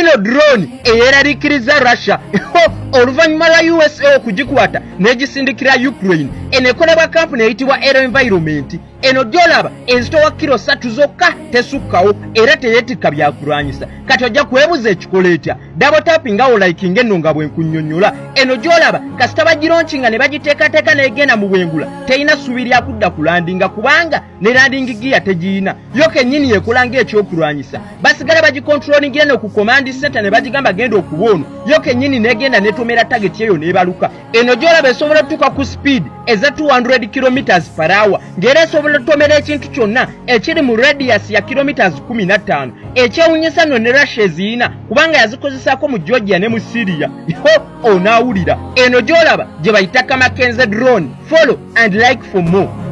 ino drone eyeraliikiriza russia. Oluvannyuma lwa usa okugikwata n'egisindikira ukraine. Eno ekolebwa kampuni eyitibwa aero environment eno gyolaba ezitowa kiro satu zokka tesukkawo era teyeetikka byakulwanyisa. Kati ojja kwebuza ekikola etya? Dabotaapi nga olaikinga enno nga bwenkunnyonnyola eno gyolaba kasita bagironkinga ne bagiteekateeka n'egenda mu bwengula. Terina ssubi lyakudda ku landinga kubanga ne landingi giya tegiyina. Yo kennyini yekola ng'ekyokulwanyisa. Basigala bagikontrolingira ne ku komandi center ne bagigamba genda okuba ono. Yo kennyini n'egenda netomera tageti eyo n'ebaluka. Eno gyolaba esobola otuuka ku speed eza 200 km per hour. Ng'era esobola otomera ekintu kyonna ekiri mu radius ya kilometers 15 ekyewunyisa nno ne russia eziyina kubanga yazikozesaako mu georgia ne mu syria. Ho onaawulira eno gy'olaba gye bayita kamakenze drone. Follow and like for more